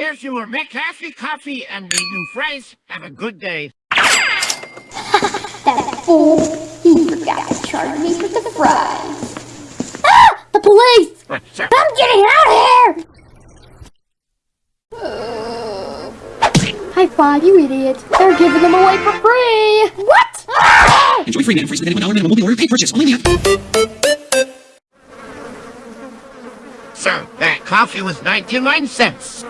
Here's your McCafé coffee and the new fries. Have a good day. That fool! He forgot to charge me for the fries. Ah! The police! Uh. I'm getting out of here! High five, you idiot. They're giving them away for free! What? Ah! Enjoy free man free spending one hour minimum will be order paid purchase. Only. Sir, that coffee was 99 cents.